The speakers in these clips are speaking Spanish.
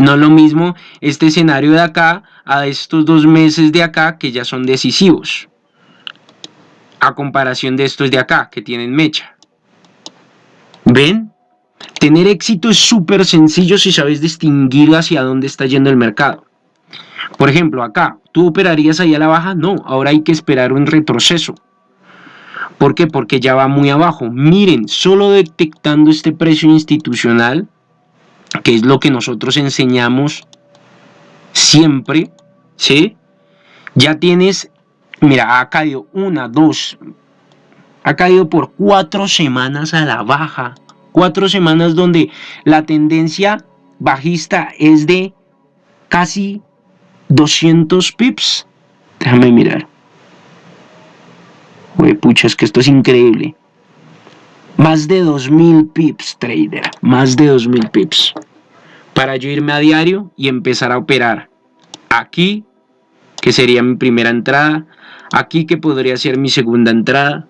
No es lo mismo este escenario de acá a estos dos meses de acá que ya son decisivos. A comparación de estos de acá que tienen mecha. ¿Ven? Tener éxito es súper sencillo si sabes distinguir hacia dónde está yendo el mercado. Por ejemplo, acá, ¿tú operarías ahí a la baja? No, ahora hay que esperar un retroceso. ¿Por qué? Porque ya va muy abajo. Miren, solo detectando este precio institucional, que es lo que nosotros enseñamos siempre, ¿sí? Ya tienes, mira, ha caído una, dos, ha caído por cuatro semanas a la baja. Cuatro semanas donde la tendencia bajista es de casi 200 pips. Déjame mirar. Uy, pucha, es que esto es increíble. Más de 2000 pips, trader. Más de 2000 pips. Para yo irme a diario y empezar a operar. Aquí, que sería mi primera entrada. Aquí, que podría ser mi segunda entrada.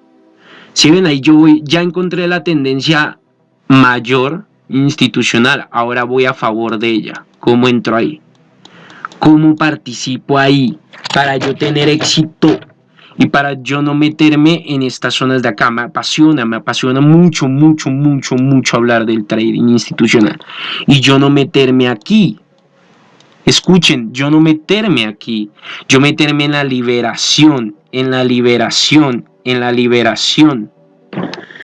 Si ven ahí, yo voy, ya encontré la tendencia mayor institucional. Ahora voy a favor de ella. ¿Cómo entro ahí? ¿Cómo participo ahí? Para yo tener éxito y para yo no meterme en estas zonas de acá. Me apasiona, me apasiona mucho, mucho, mucho, mucho hablar del trading institucional. Y yo no meterme aquí. Escuchen, yo no meterme aquí. Yo meterme en la liberación, en la liberación, en la liberación.